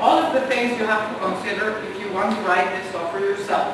all of the things you have to consider if you want to write this software yourself.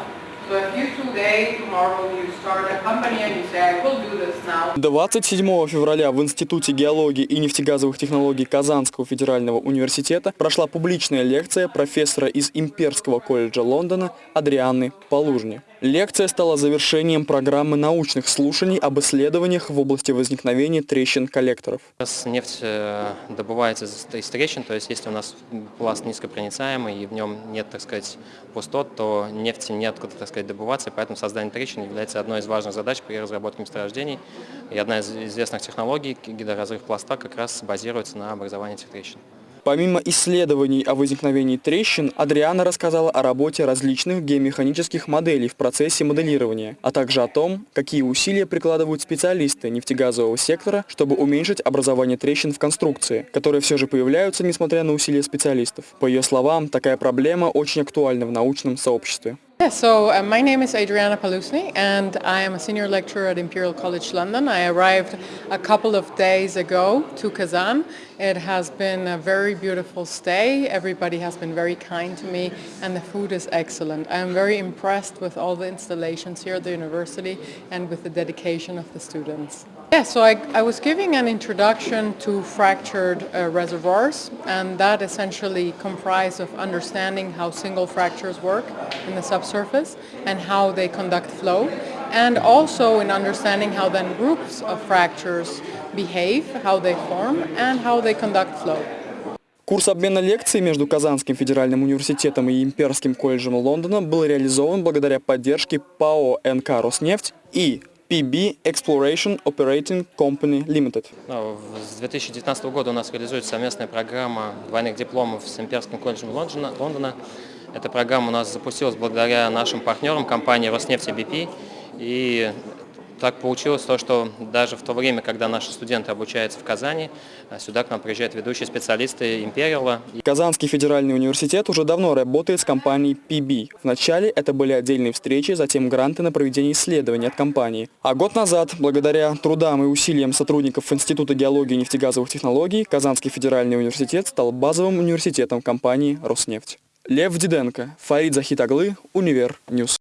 So if you today, tomorrow, you start a company and you say, I will do this now, 27 февраля в Институте геологии и нефтегазовых технологий Казанского федерального университета прошла публичная лекция профессора из Имперского колледжа Лондона Адрианы Полужни. Лекция стала завершением программы научных слушаний об исследованиях в области возникновения трещин коллекторов. Сейчас нефть э, добывается из трещин, то есть если у нас пласт низкопроницаемый и в нем нет, так сказать, пустот, то нефти неоткуда, так сказать, добываться, поэтому создание трещин является одной из важных задач при разработке месторождений. И одна из известных технологий, гидроразрыв пласта, как раз базируется на образовании этих трещин. Помимо исследований о возникновении трещин, Адриана рассказала о работе различных геомеханических моделей в процессе моделирования, а также о том, какие усилия прикладывают специалисты нефтегазового сектора, чтобы уменьшить образование трещин в конструкции, которые все же появляются, несмотря на усилия специалистов. По ее словам, такая проблема очень актуальна в научном сообществе. Yeah, so uh, my name is Adriana Palusny and I am a senior lecturer at Imperial College London. I arrived a couple of days ago to Kazan. It has been a very beautiful stay. Everybody has been very kind to me and the food is excellent. I am very impressed with all the installations here at the university and with the dedication of the students. Yeah, so I, I was giving an introduction to fractured uh, reservoirs and that essentially comprised of understanding how single fractures work in the subsurface and how they conduct flow and also in understanding how then groups of fractures behave, how they form and how they conduct flow. Курс обмена лекций между Казанским федеральным университетом и Имперским колледжем Лондона был реализован благодаря поддержке ПАО НК «Роснефть» и PB Exploration Operating Company Limited. Ну, С 2019 года у нас реализуется совместная программа двойных дипломов с Имперским колледжем Лондона. Лондона. Эта программа у нас запустилась благодаря нашим партнерам, компании Роснефть и BP. И так получилось то, что даже в то время, когда наши студенты обучаются в Казани, сюда к нам приезжают ведущие специалисты Империала. Казанский федеральный университет уже давно работает с компанией PB. Вначале это были отдельные встречи, затем гранты на проведение исследований от компании. А год назад, благодаря трудам и усилиям сотрудников Института геологии и нефтегазовых технологий, Казанский федеральный университет стал базовым университетом компании «Роснефть». Лев Диденко, Фарид Захитаглы, Универ Ньюс.